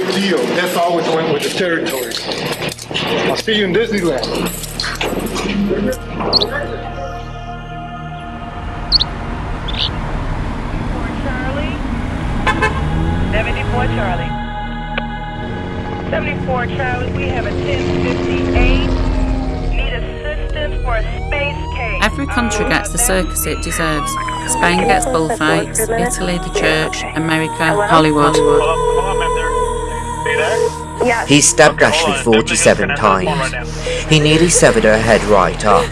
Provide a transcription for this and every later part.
great deal. That's always went with the territory. I'll see you in Disneyland. 74 Charlie. 74 Charlie, we have a 1058. Need assistance for a space case. Every country gets the circus it deserves. Spain gets bullfights, Italy the church, America Hollywood. He stabbed Ashley 47 times. He nearly severed her head right off.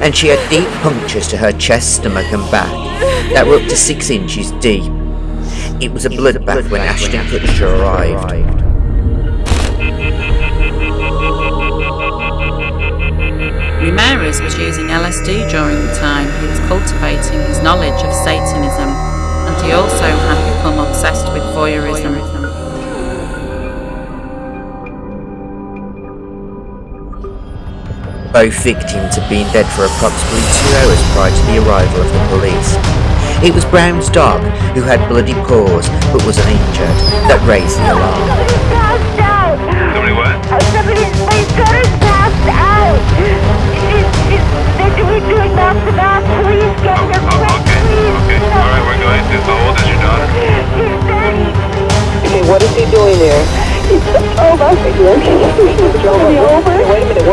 And she had deep punctures to her chest, stomach and back that were up to 6 inches deep. It was a bloodbath when Ashton Kutcher arrived. Ramirez was using LSD during the time he was cultivating his knowledge of Satanism, and he also had become obsessed with voyeurism. Both victims had been dead for approximately two hours prior to the arrival of the police. It was Brown's dog, who had bloody paws but was uninjured, that raised the alarm. Somebody's passed out. Somebody what? Somebody, my daughter's passed out. She's, she's, they're doing, doing mouth to mouth. Please get her Oh, okay, please. okay. All right, we're going to. How old is your daughter? She's 30. Okay, what is he doing there? He's over. He's over. Wait a minute,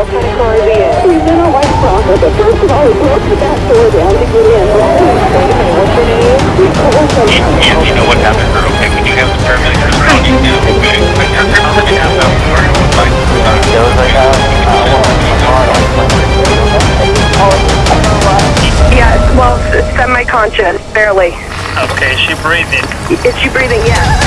You, you know what happened to okay? Can you have the paramedics respond? You do, okay? I can't tell that you have that before. Fine. Yeah, well, semi-conscious, barely. Okay, is she breathing? Is she breathing? Yes.